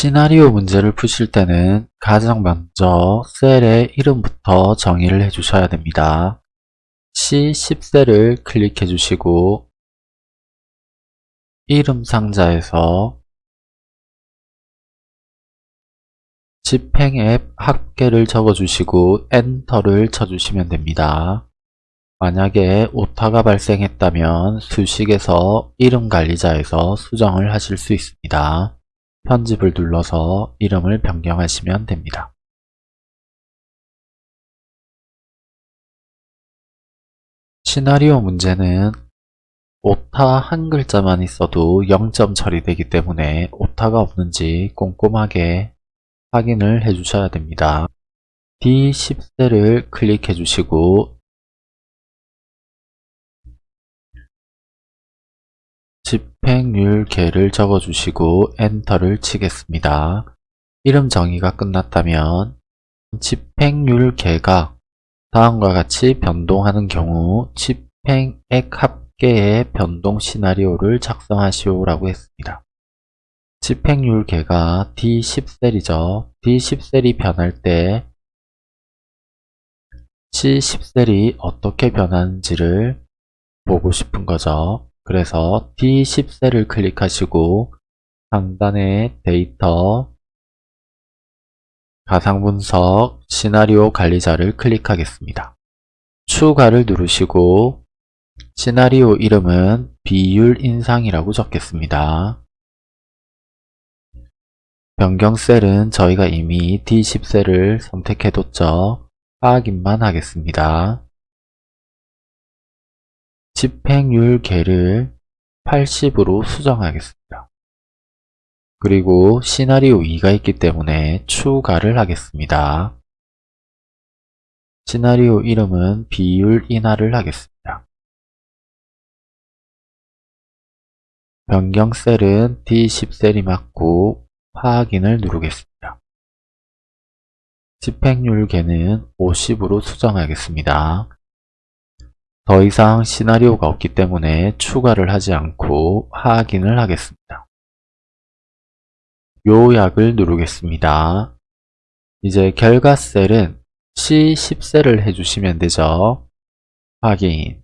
시나리오 문제를 푸실 때는 가장 먼저 셀의 이름부터 정의를 해주셔야 됩니다. C10셀을 클릭해 주시고 이름 상자에서 집행앱 합계를 적어주시고 엔터를 쳐주시면 됩니다. 만약에 오타가 발생했다면 수식에서 이름 관리자에서 수정을 하실 수 있습니다. 편집을 눌러서 이름을 변경하시면 됩니다. 시나리오 문제는 오타 한 글자만 있어도 0점 처리되기 때문에 오타가 없는지 꼼꼼하게 확인을 해 주셔야 됩니다. D10셀을 클릭해 주시고 집행률 계를 적어주시고 엔터를 치겠습니다. 이름 정의가 끝났다면 집행률 계가 다음과 같이 변동하는 경우 집행액 합계의 변동 시나리오를 작성하시오 라고 했습니다. 집행률 계가 D10셀이죠. D10셀이 변할 때 C10셀이 어떻게 변하는지를 보고 싶은 거죠. 그래서 D10셀을 클릭하시고 상단에 데이터, 가상분석, 시나리오 관리자를 클릭하겠습니다. 추가를 누르시고 시나리오 이름은 비율 인상이라고 적겠습니다. 변경 셀은 저희가 이미 D10셀을 선택해뒀죠. 확인만 하겠습니다. 집행률 계를 80으로 수정하겠습니다. 그리고 시나리오 2가 있기 때문에 추가를 하겠습니다. 시나리오 이름은 비율 인하를 하겠습니다. 변경 셀은 D10셀이 맞고 확인을 누르겠습니다. 집행률 계는 50으로 수정하겠습니다. 더 이상 시나리오가 없기 때문에 추가를 하지 않고 확인을 하겠습니다. 요약을 누르겠습니다. 이제 결과 셀은 C10셀을 해주시면 되죠. 확인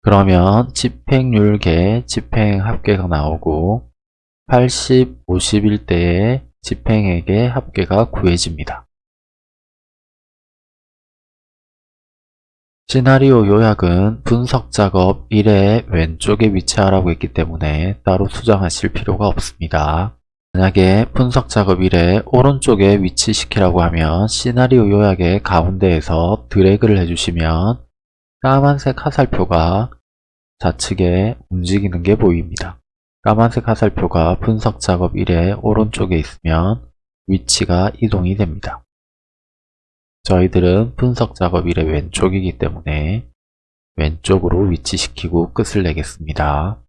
그러면 집행률계 집행 합계가 나오고 80, 50일 때의 집행액의 합계가 구해집니다. 시나리오 요약은 분석 작업 1의 왼쪽에 위치하라고 했기 때문에 따로 수정하실 필요가 없습니다. 만약에 분석 작업 1의 오른쪽에 위치시키라고 하면 시나리오 요약의 가운데에서 드래그를 해주시면 까만색 화살표가 좌측에 움직이는 게 보입니다. 까만색 화살표가 분석 작업 1의 오른쪽에 있으면 위치가 이동이 됩니다. 저희들은 분석 작업 일의 왼쪽이기 때문에 왼쪽으로 위치시키고 끝을 내겠습니다.